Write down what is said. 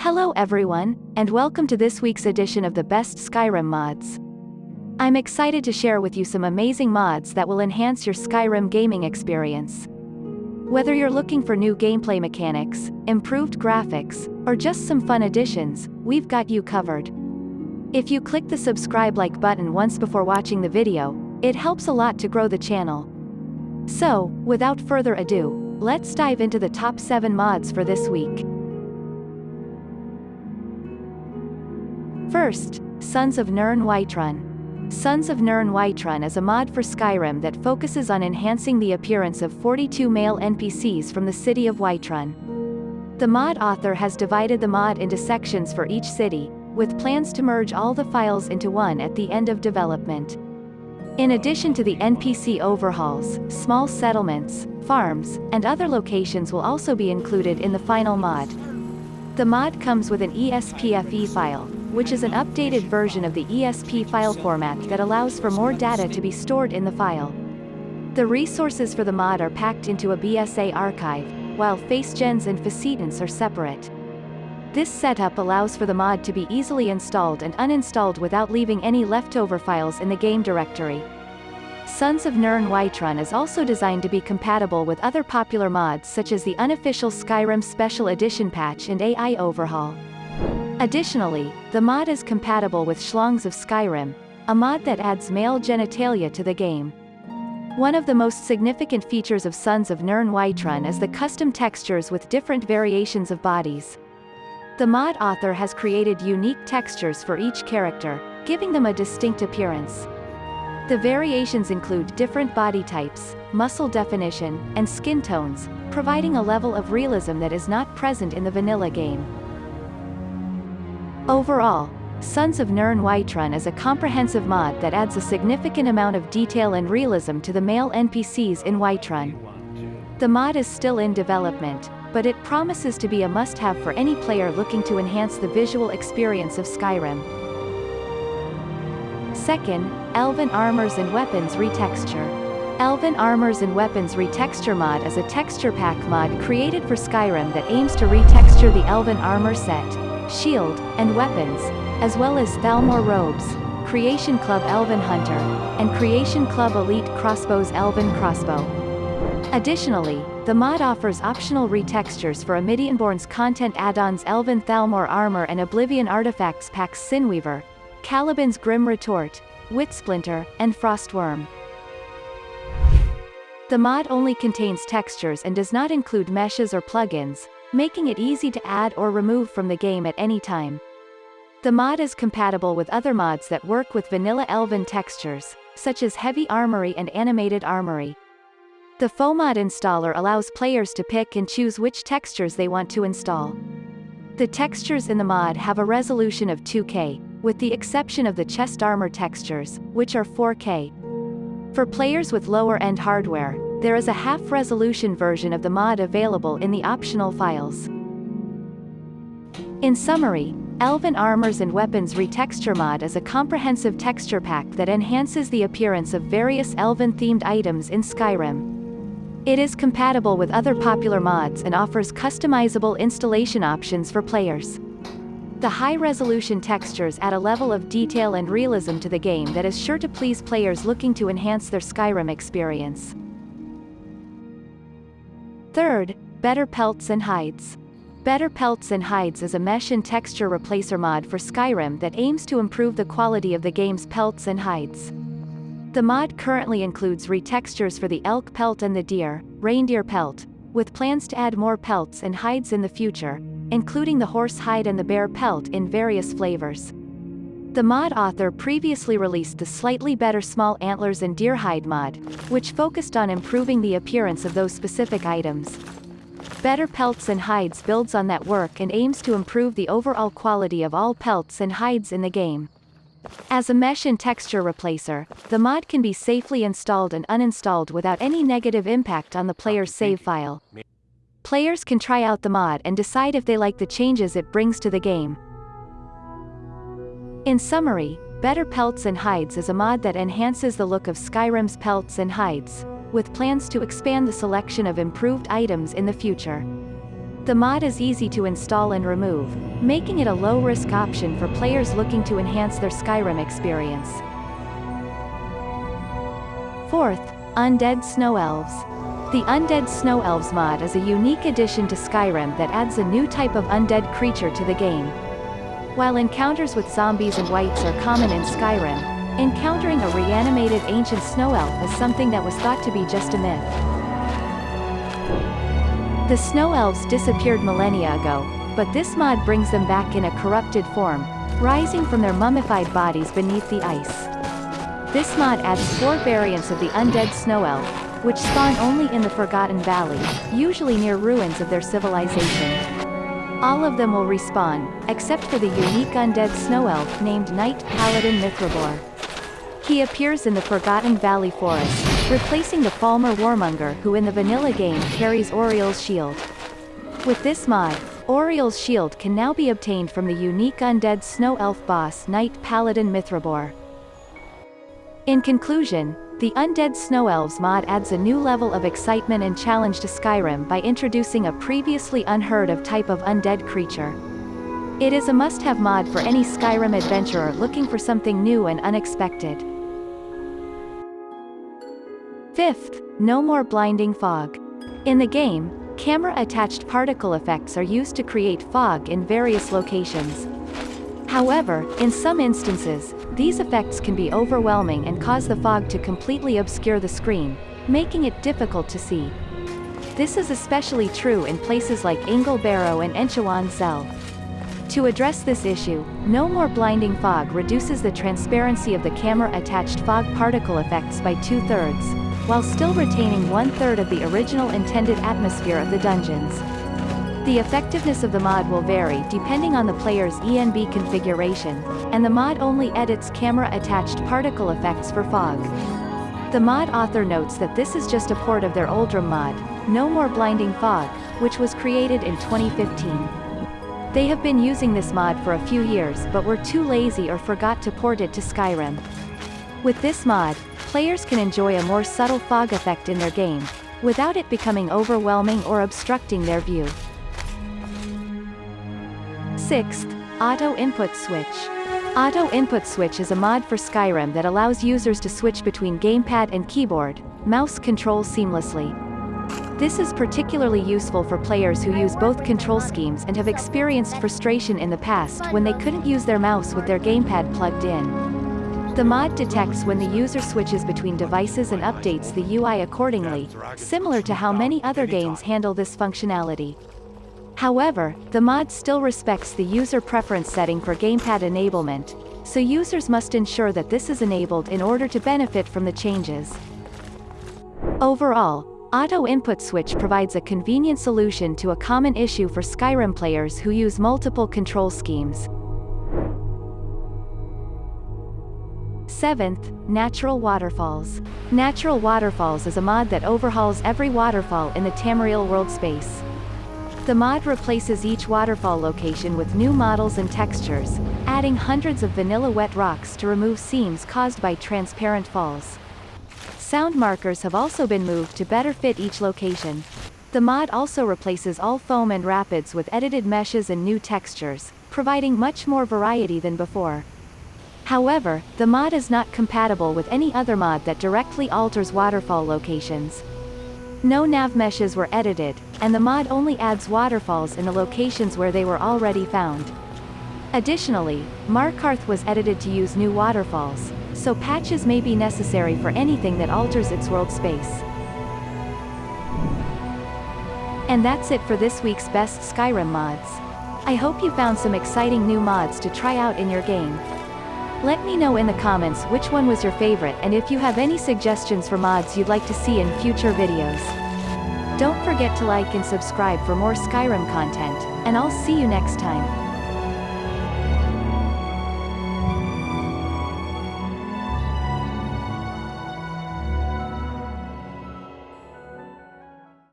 Hello everyone, and welcome to this week's edition of the Best Skyrim Mods. I'm excited to share with you some amazing mods that will enhance your Skyrim gaming experience. Whether you're looking for new gameplay mechanics, improved graphics, or just some fun additions, we've got you covered. If you click the subscribe like button once before watching the video, it helps a lot to grow the channel. So, without further ado, let's dive into the top 7 mods for this week. First, Sons of Nirn Whiterun. Sons of Nirn Whiterun is a mod for Skyrim that focuses on enhancing the appearance of 42 male NPCs from the city of Whiterun. The mod author has divided the mod into sections for each city, with plans to merge all the files into one at the end of development. In addition to the NPC overhauls, small settlements, farms, and other locations will also be included in the final mod. The mod comes with an ESPFE file, which is an updated version of the ESP file format that allows for more data to be stored in the file. The resources for the mod are packed into a BSA archive, while facegens and facetints are separate. This setup allows for the mod to be easily installed and uninstalled without leaving any leftover files in the game directory. Sons of Nirn Whiterun is also designed to be compatible with other popular mods such as the unofficial Skyrim Special Edition patch and AI overhaul. Additionally, the mod is compatible with Schlongs of Skyrim, a mod that adds male genitalia to the game. One of the most significant features of Sons of Nirn Whiterun is the custom textures with different variations of bodies. The mod author has created unique textures for each character, giving them a distinct appearance. The variations include different body types, muscle definition, and skin tones, providing a level of realism that is not present in the vanilla game. Overall, Sons of Nirn Whiterun is a comprehensive mod that adds a significant amount of detail and realism to the male NPCs in Whiterun. The mod is still in development, but it promises to be a must-have for any player looking to enhance the visual experience of Skyrim. Second, Elven Armors and Weapons Retexture. Elven Armors and Weapons Retexture mod is a texture pack mod created for Skyrim that aims to retexture the Elven armor set, shield, and weapons, as well as Thalmor robes, Creation Club Elven Hunter, and Creation Club Elite Crossbows Elven Crossbow. Additionally, the mod offers optional retextures for Amidianborn's content add-ons Elven Thalmor Armor and Oblivion Artifacts packs Sinweaver, Caliban's Grim Retort, Witsplinter, and Frostworm. The mod only contains textures and does not include meshes or plugins, making it easy to add or remove from the game at any time. The mod is compatible with other mods that work with vanilla elven textures, such as Heavy Armory and Animated Armory. The FOMod installer allows players to pick and choose which textures they want to install. The textures in the mod have a resolution of 2K, with the exception of the chest armor textures, which are 4K. For players with lower-end hardware, there is a half-resolution version of the mod available in the optional files. In summary, Elven Armors and Weapons Retexture mod is a comprehensive texture pack that enhances the appearance of various Elven-themed items in Skyrim. It is compatible with other popular mods and offers customizable installation options for players. The high-resolution textures add a level of detail and realism to the game that is sure to please players looking to enhance their Skyrim experience. Third, Better Pelts and Hides. Better Pelts and Hides is a mesh and texture replacer mod for Skyrim that aims to improve the quality of the game's pelts and hides. The mod currently includes retextures for the elk pelt and the deer, reindeer pelt, with plans to add more pelts and hides in the future, including the horse hide and the bear pelt in various flavors. The mod author previously released the slightly better small antlers and deer hide mod, which focused on improving the appearance of those specific items. Better Pelts and Hides builds on that work and aims to improve the overall quality of all pelts and hides in the game. As a mesh and texture replacer, the mod can be safely installed and uninstalled without any negative impact on the player's save file. Players can try out the mod and decide if they like the changes it brings to the game. In summary, Better Pelts and Hides is a mod that enhances the look of Skyrim's pelts and hides, with plans to expand the selection of improved items in the future. The mod is easy to install and remove, making it a low-risk option for players looking to enhance their Skyrim experience. Fourth, Undead Snow Elves. The Undead Snow Elves mod is a unique addition to Skyrim that adds a new type of undead creature to the game. While encounters with zombies and wights are common in Skyrim, encountering a reanimated ancient snow elf is something that was thought to be just a myth. The snow elves disappeared millennia ago, but this mod brings them back in a corrupted form, rising from their mummified bodies beneath the ice. This mod adds four variants of the undead snow elf, which spawn only in the Forgotten Valley, usually near ruins of their civilization. All of them will respawn, except for the unique undead snow elf named Knight Paladin Mithrabor. He appears in the Forgotten Valley Forest, replacing the Falmer Warmonger who in the vanilla game carries Auriel's shield. With this mod, Auriel's shield can now be obtained from the unique undead snow elf boss Knight Paladin Mithrabor. In conclusion, the Undead Snow Elves mod adds a new level of excitement and challenge to Skyrim by introducing a previously unheard of type of undead creature. It is a must-have mod for any Skyrim adventurer looking for something new and unexpected. Fifth, no more blinding fog. In the game, camera-attached particle effects are used to create fog in various locations. However, in some instances, these effects can be overwhelming and cause the fog to completely obscure the screen, making it difficult to see. This is especially true in places like Yngol Barrow and Nchuand-Zel. To address this issue, No More Blinding Fog reduces the transparency of the camera-attached fog particle effects by two-thirds, while still retaining one-third of the original intended atmosphere of the dungeons. The effectiveness of the mod will vary depending on the player's ENB configuration, and the mod only edits camera-attached particle effects for fog. The mod author notes that this is just a port of their Oldrim mod, No More Blinding Fog, which was created in 2015. They have been using this mod for a few years but were too lazy or forgot to port it to Skyrim. With this mod, players can enjoy a more subtle fog effect in their game, without it becoming overwhelming or obstructing their view. Sixth, Auto Input Switch. Auto Input Switch is a mod for Skyrim that allows users to switch between gamepad and keyboard, mouse control seamlessly. This is particularly useful for players who use both control schemes and have experienced frustration in the past when they couldn't use their mouse with their gamepad plugged in. The mod detects when the user switches between devices and updates the UI accordingly, similar to how many other games handle this functionality. However, the mod still respects the user preference setting for gamepad enablement, so users must ensure that this is enabled in order to benefit from the changes. Overall, Auto Input Switch provides a convenient solution to a common issue for Skyrim players who use multiple control schemes. 7th, Natural Waterfalls. Natural Waterfalls is a mod that overhauls every waterfall in the Tamriel world space. The mod replaces each waterfall location with new models and textures, adding hundreds of vanilla wet rocks to remove seams caused by transparent falls. Sound markers have also been moved to better fit each location. The mod also replaces all foam and rapids with edited meshes and new textures, providing much more variety than before. However, the mod is not compatible with any other mod that directly alters waterfall locations. No nav meshes were edited, and the mod only adds waterfalls in the locations where they were already found. Additionally, Markarth was edited to use new waterfalls, so patches may be necessary for anything that alters its world space. And that's it for this week's best Skyrim mods. I hope you found some exciting new mods to try out in your game. Let me know in the comments which one was your favorite and if you have any suggestions for mods you'd like to see in future videos. Don't forget to like and subscribe for more Skyrim content, and I'll see you next time.